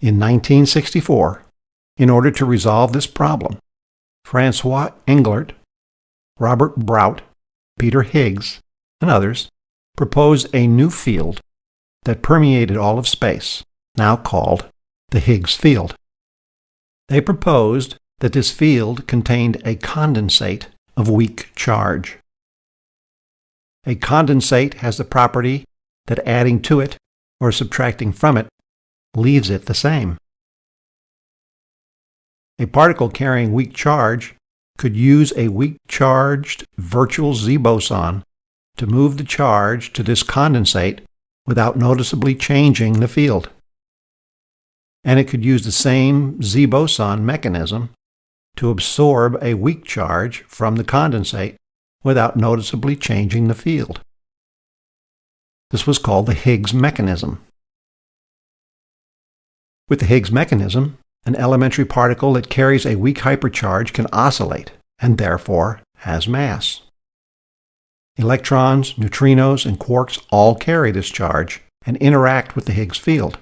In 1964, in order to resolve this problem, Francois Englert, Robert Brout, Peter Higgs, and others proposed a new field that permeated all of space, now called the Higgs field. They proposed that this field contained a condensate of weak charge. A condensate has the property that adding to it or subtracting from it leaves it the same. A particle carrying weak charge could use a weak charged virtual Z boson to move the charge to this condensate without noticeably changing the field. And it could use the same Z boson mechanism to absorb a weak charge from the condensate without noticeably changing the field. This was called the Higgs mechanism. With the Higgs mechanism, an elementary particle that carries a weak hypercharge can oscillate and therefore has mass. Electrons, neutrinos, and quarks all carry this charge and interact with the Higgs field,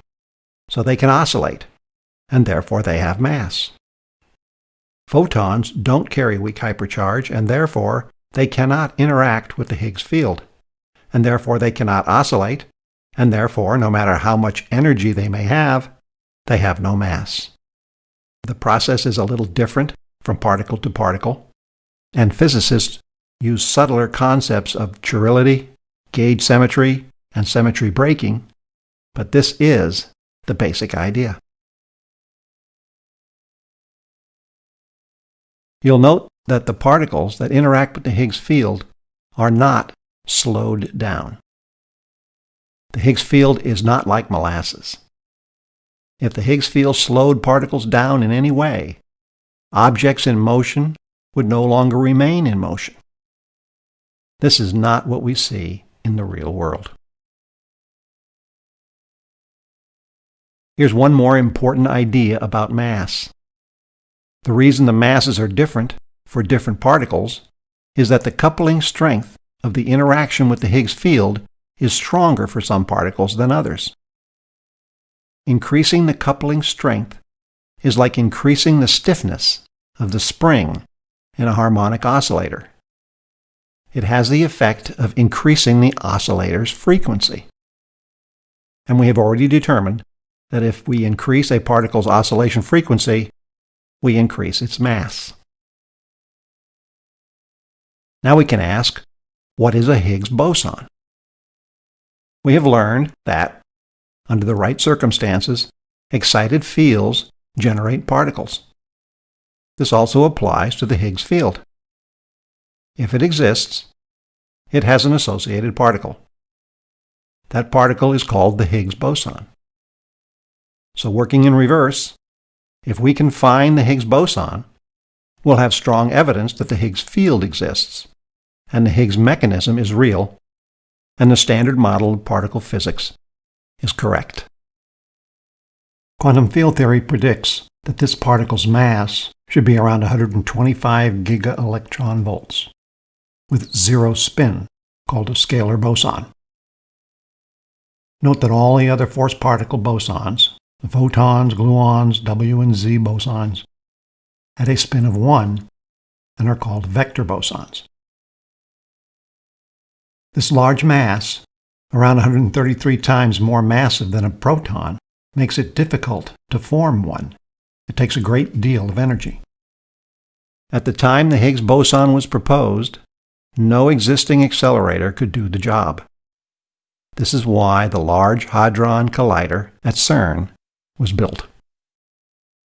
so they can oscillate, and therefore they have mass. Photons don't carry weak hypercharge, and therefore they cannot interact with the Higgs field, and therefore they cannot oscillate, and therefore, no matter how much energy they may have, they have no mass. The process is a little different from particle to particle, and physicists use subtler concepts of chirality, gauge symmetry, and symmetry breaking, but this is the basic idea. You'll note that the particles that interact with the Higgs field are not slowed down. The Higgs field is not like molasses. If the Higgs field slowed particles down in any way, objects in motion would no longer remain in motion. This is not what we see in the real world. Here's one more important idea about mass. The reason the masses are different for different particles is that the coupling strength of the interaction with the Higgs field is stronger for some particles than others. Increasing the coupling strength is like increasing the stiffness of the spring in a harmonic oscillator. It has the effect of increasing the oscillator's frequency. And we have already determined that if we increase a particle's oscillation frequency, we increase its mass. Now we can ask, what is a Higgs boson? We have learned that under the right circumstances, excited fields generate particles. This also applies to the Higgs field. If it exists, it has an associated particle. That particle is called the Higgs boson. So working in reverse, if we can find the Higgs boson, we'll have strong evidence that the Higgs field exists, and the Higgs mechanism is real, and the standard model of particle physics is correct. Quantum field theory predicts that this particle's mass should be around 125 gigaelectron volts, with zero spin, called a scalar boson. Note that all the other force particle bosons, the photons, gluons, W and Z bosons, had a spin of 1 and are called vector bosons. This large mass around 133 times more massive than a proton, makes it difficult to form one. It takes a great deal of energy. At the time the Higgs boson was proposed, no existing accelerator could do the job. This is why the Large Hadron Collider at CERN was built.